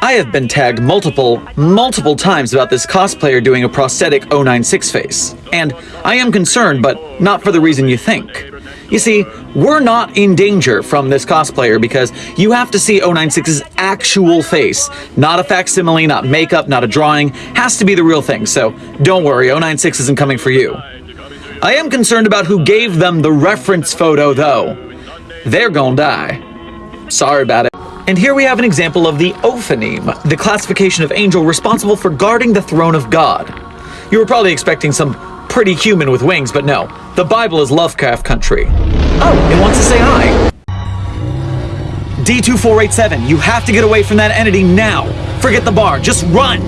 I have been tagged multiple, multiple times about this cosplayer doing a prosthetic 096 face. And I am concerned, but not for the reason you think. You see, we're not in danger from this cosplayer because you have to see 096's actual face. Not a facsimile, not makeup, not a drawing. Has to be the real thing, so don't worry, 096 isn't coming for you. I am concerned about who gave them the reference photo, though. They're gonna die. Sorry about it. And here we have an example of the Ophanim, the classification of angel responsible for guarding the throne of God. You were probably expecting some pretty human with wings, but no. The Bible is Lovecraft country. Oh, it wants to say hi. D2487, you have to get away from that entity now. Forget the bar, just run.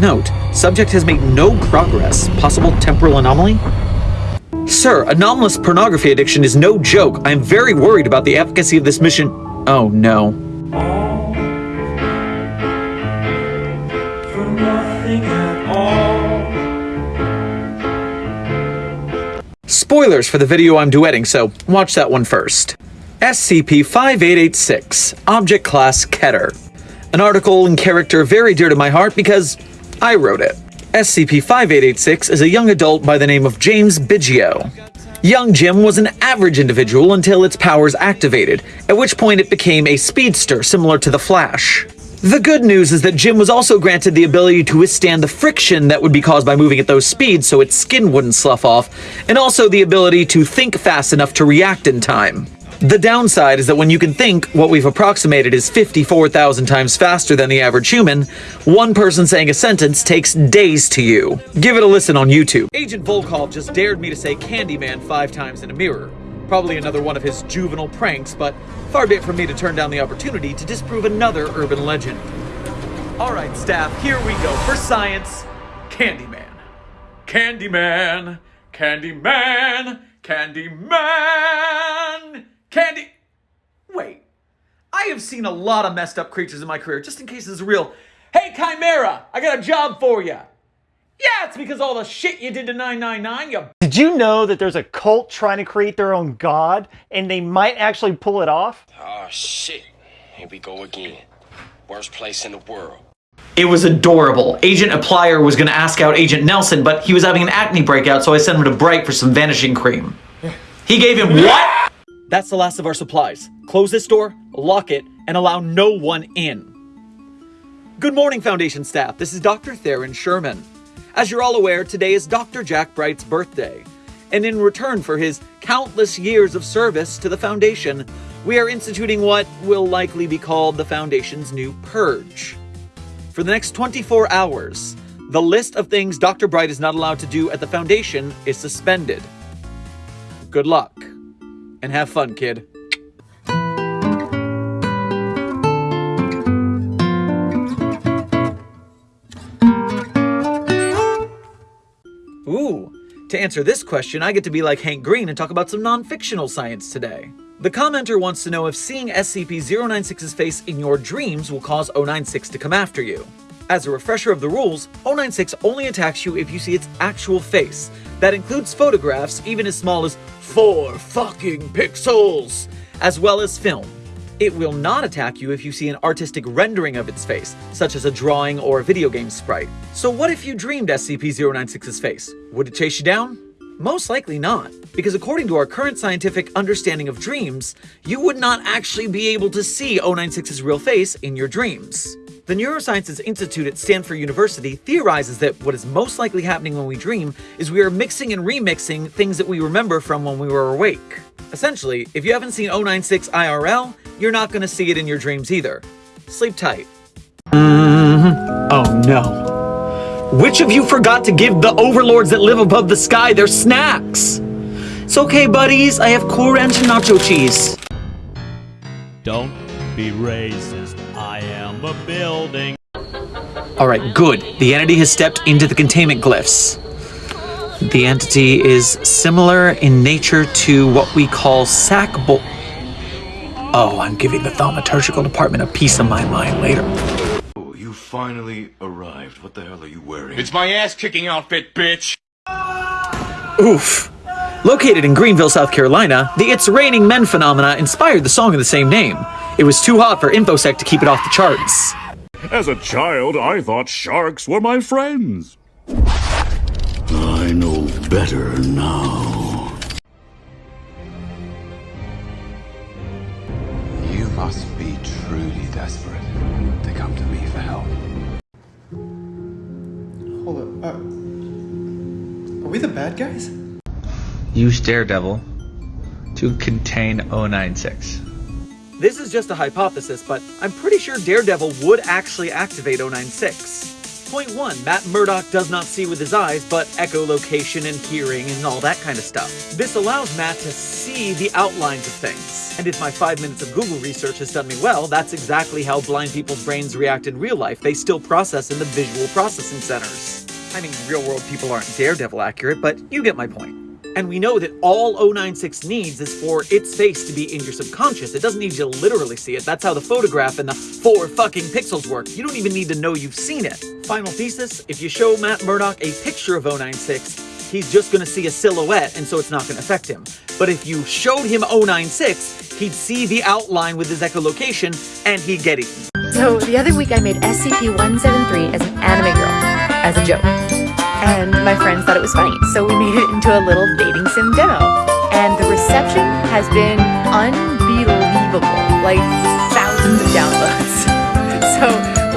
Note, subject has made no progress. Possible temporal anomaly? Sir, anomalous pornography addiction is no joke. I am very worried about the efficacy of this mission. Oh no. Spoilers for the video I'm duetting, so watch that one first. SCP-5886, Object Class Keter. An article and character very dear to my heart because I wrote it. SCP-5886 is a young adult by the name of James Biggio. Young Jim was an average individual until its powers activated, at which point it became a speedster similar to the Flash. The good news is that Jim was also granted the ability to withstand the friction that would be caused by moving at those speeds so its skin wouldn't slough off, and also the ability to think fast enough to react in time. The downside is that when you can think, what we've approximated is 54,000 times faster than the average human, one person saying a sentence takes days to you. Give it a listen on YouTube. Agent Volkov just dared me to say Candyman five times in a mirror. Probably another one of his juvenile pranks, but far be it from me to turn down the opportunity to disprove another urban legend. Alright, staff, here we go. For science, Candyman. Candyman. Candyman. Candyman. Candy. Wait. I have seen a lot of messed up creatures in my career, just in case this is real. Hey, Chimera, I got a job for you. Yeah, it's because all the shit you did to 999, you Did you know that there's a cult trying to create their own god and they might actually pull it off? Oh shit. Here we go again. Worst place in the world. It was adorable. Agent Applier was gonna ask out Agent Nelson, but he was having an acne breakout, so I sent him to Bright for some vanishing cream. He gave him what? That's the last of our supplies. Close this door, lock it, and allow no one in. Good morning, Foundation staff. This is Dr. Theron Sherman. As you're all aware, today is Dr. Jack Bright's birthday. And in return for his countless years of service to the Foundation, we are instituting what will likely be called the Foundation's new Purge. For the next 24 hours, the list of things Dr. Bright is not allowed to do at the Foundation is suspended. Good luck. And have fun, kid. Ooh, to answer this question, I get to be like Hank Green and talk about some non-fictional science today. The commenter wants to know if seeing SCP-096's face in your dreams will cause 096 to come after you. As a refresher of the rules, 096 only attacks you if you see its actual face. That includes photographs even as small as 4 fucking pixels, as well as film. It will not attack you if you see an artistic rendering of its face, such as a drawing or a video game sprite. So what if you dreamed SCP-096's face? Would it chase you down? Most likely not, because according to our current scientific understanding of dreams, you would not actually be able to see 096's real face in your dreams. The Neurosciences Institute at Stanford University theorizes that what is most likely happening when we dream is we are mixing and remixing things that we remember from when we were awake. Essentially, if you haven't seen 096 IRL, you're not going to see it in your dreams either. Sleep tight. Mm-hmm. Oh no. Which of you forgot to give the overlords that live above the sky their snacks? It's okay, buddies. I have Cool Ranch and nacho cheese. Don't be racist. I a building. Alright, good. The entity has stepped into the containment glyphs. The entity is similar in nature to what we call sac bo- Oh, I'm giving the thaumaturgical department a piece of my mind later. Oh, you finally arrived. What the hell are you wearing? It's my ass kicking outfit, bitch. Oof. Located in Greenville, South Carolina, the It's Raining Men phenomena inspired the song of the same name. It was too hot for InfoSec to keep it off the charts. As a child, I thought sharks were my friends. I know better now. You must be truly desperate to come to me for help. Hold up. Uh, are we the bad guys? Use Daredevil to contain 096. This is just a hypothesis, but I'm pretty sure Daredevil would actually activate 096. Point 1. Matt Murdock does not see with his eyes, but echolocation and hearing and all that kind of stuff. This allows Matt to see the outlines of things. And if my 5 minutes of Google research has done me well, that's exactly how blind people's brains react in real life. They still process in the visual processing centers. I mean, real world people aren't Daredevil accurate, but you get my point. And we know that all 096 needs is for its face to be in your subconscious. It doesn't need you to literally see it. That's how the photograph and the four fucking pixels work. You don't even need to know you've seen it. Final thesis, if you show Matt Murdock a picture of 096, he's just gonna see a silhouette and so it's not gonna affect him. But if you showed him 096, he'd see the outline with his echolocation and he'd get eaten. So the other week I made SCP-173 as an anime girl, as a joke. And my friends thought it was funny, so we made it into a little dating sim demo. And the reception has been unbelievable, like thousands of downloads. So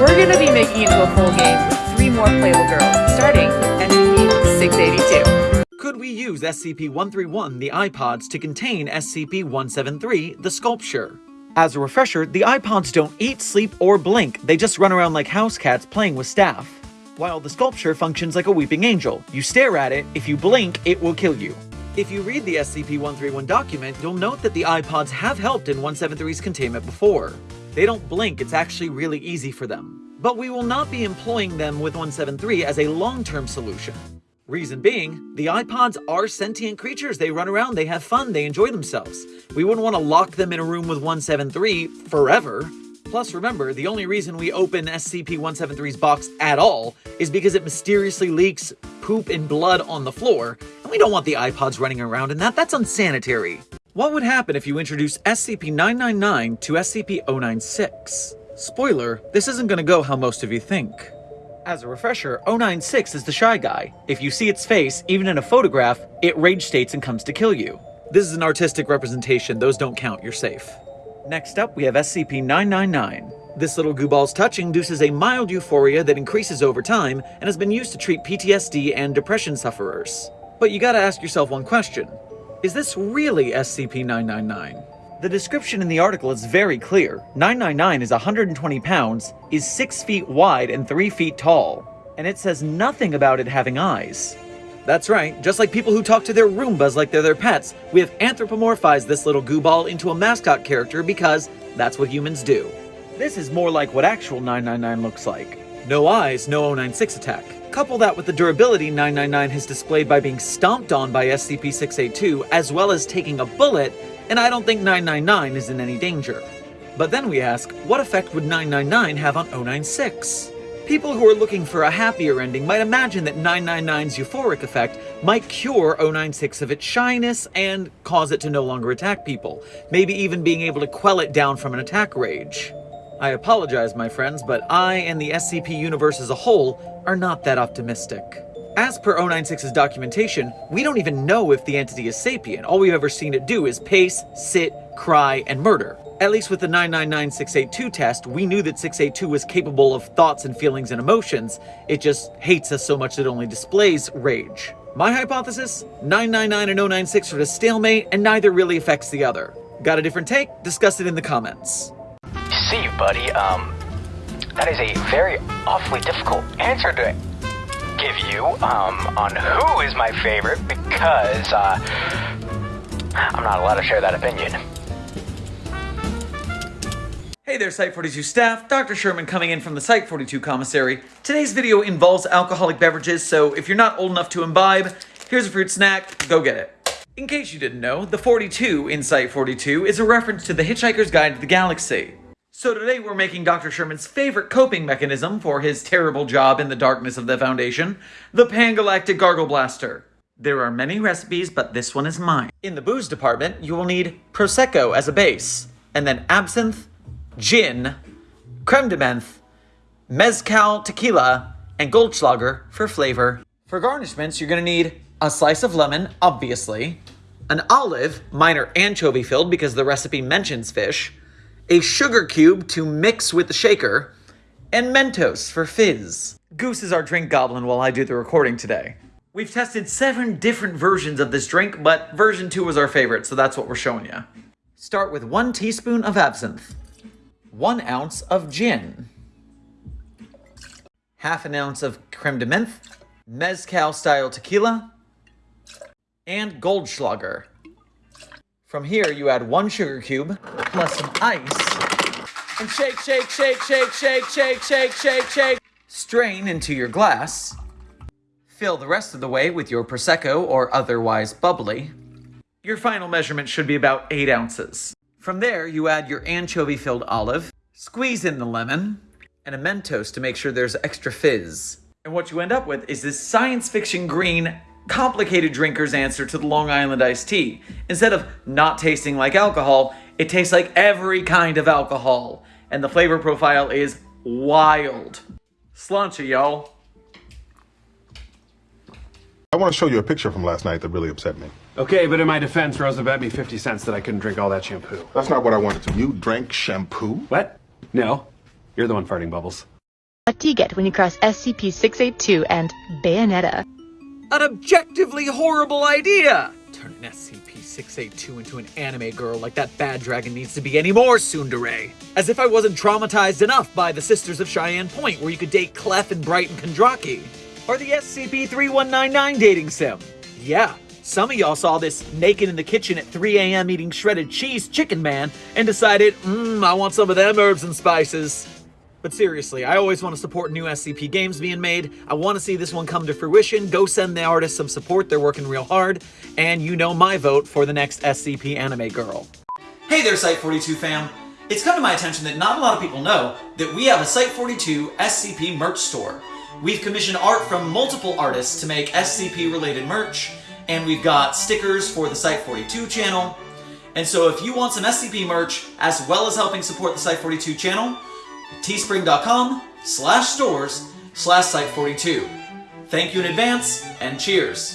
we're gonna be making it into a full game with three more playable girls, starting with SCP-682. Could we use SCP-131, the iPods, to contain SCP-173, the sculpture? As a refresher, the iPods don't eat, sleep, or blink, they just run around like house cats playing with staff. While the sculpture functions like a weeping angel. You stare at it, if you blink, it will kill you. If you read the SCP-131 document, you'll note that the iPods have helped in 173's containment before. They don't blink, it's actually really easy for them. But we will not be employing them with 173 as a long-term solution. Reason being, the iPods are sentient creatures. They run around, they have fun, they enjoy themselves. We wouldn't want to lock them in a room with 173 forever. Plus, remember, the only reason we open SCP-173's box at all is because it mysteriously leaks poop and blood on the floor, and we don't want the iPods running around in that. That's unsanitary. What would happen if you introduce SCP-999 to SCP-096? Spoiler, this isn't gonna go how most of you think. As a refresher, 096 is the Shy Guy. If you see its face, even in a photograph, it rage states and comes to kill you. This is an artistic representation, those don't count, you're safe. Next up, we have SCP-999. This little gooball's touch induces a mild euphoria that increases over time and has been used to treat PTSD and depression sufferers. But you gotta ask yourself one question. Is this really SCP-999? The description in the article is very clear. 999 is 120 pounds, is 6 feet wide and 3 feet tall, and it says nothing about it having eyes. That's right, just like people who talk to their Roombas like they're their pets, we have anthropomorphized this little goo ball into a mascot character because that's what humans do. This is more like what actual 999 looks like. No eyes, no 096 attack. Couple that with the durability 999 has displayed by being stomped on by SCP-682 as well as taking a bullet, and I don't think 999 is in any danger. But then we ask, what effect would 999 have on 096? People who are looking for a happier ending might imagine that 999's euphoric effect might cure 096 of its shyness and cause it to no longer attack people, maybe even being able to quell it down from an attack rage. I apologize, my friends, but I and the SCP universe as a whole are not that optimistic. As per 096's documentation, we don't even know if the entity is sapient. All we've ever seen it do is pace, sit, cry, and murder. At least with the 999-682 test, we knew that 682 was capable of thoughts and feelings and emotions. It just hates us so much that it only displays rage. My hypothesis? 999 and 096 are a stalemate, and neither really affects the other. Got a different take? Discuss it in the comments. See buddy. Um, that is a very awfully difficult answer to give you um, on who is my favorite because uh, I'm not allowed to share that opinion. Hey there Site42 staff, Dr. Sherman coming in from the Site42 commissary. Today's video involves alcoholic beverages, so if you're not old enough to imbibe, here's a fruit snack, go get it. In case you didn't know, the 42 in Site42 is a reference to the Hitchhiker's Guide to the Galaxy. So today we're making Dr. Sherman's favorite coping mechanism for his terrible job in the darkness of the Foundation, the Pangalactic Gargle Blaster. There are many recipes, but this one is mine. In the booze department, you will need Prosecco as a base, and then absinthe, gin, creme de menthe, mezcal tequila, and Goldschlager for flavor. For garnishments, you're gonna need a slice of lemon, obviously, an olive, minor anchovy filled because the recipe mentions fish, a sugar cube to mix with the shaker, and Mentos for fizz. Goose is our drink goblin while I do the recording today. We've tested seven different versions of this drink, but version 2 was our favorite, so that's what we're showing you. Start with one teaspoon of absinthe, one ounce of gin, half an ounce of creme de menthe, mezcal style tequila, and Goldschlager. From here, you add one sugar cube plus some ice, and shake, shake, shake, shake, shake, shake, shake, shake, shake. Strain into your glass. Fill the rest of the way with your Prosecco or otherwise bubbly. Your final measurement should be about 8 ounces. From there, you add your anchovy-filled olive, squeeze in the lemon, and a Mentos to make sure there's extra fizz. And what you end up with is this science fiction green, complicated drinker's answer to the Long Island iced tea. Instead of not tasting like alcohol, it tastes like every kind of alcohol. And the flavor profile is wild. Sláinte, y'all. I want to show you a picture from last night that really upset me. Okay, but in my defense, Rosa bet me 50 cents that I couldn't drink all that shampoo. That's not what I wanted to. You drank shampoo? What? No. You're the one farting bubbles. What do you get when you cross SCP-682 and Bayonetta? An objectively horrible idea! Turn an SCP-682 into an anime girl like that bad dragon needs to be any more tsundere. As if I wasn't traumatized enough by the Sisters of Cheyenne Point where you could date Clef and Bright and Kondraki. Or the SCP-3199 dating sim. Yeah, some of y'all saw this naked in the kitchen at 3 a.m. eating shredded cheese chicken man and decided, mmm, I want some of them herbs and spices. But seriously, I always want to support new SCP games being made. I want to see this one come to fruition. Go send the artists some support, they're working real hard. And you know my vote for the next SCP anime girl. Hey there, Site42 fam. It's come to my attention that not a lot of people know that we have a Site42 SCP merch store. We've commissioned art from multiple artists to make SCP-related merch, and we've got stickers for the Site42 channel. And so if you want some SCP merch, as well as helping support the Site42 channel, teespring.com slash stores slash site42. Thank you in advance, and cheers.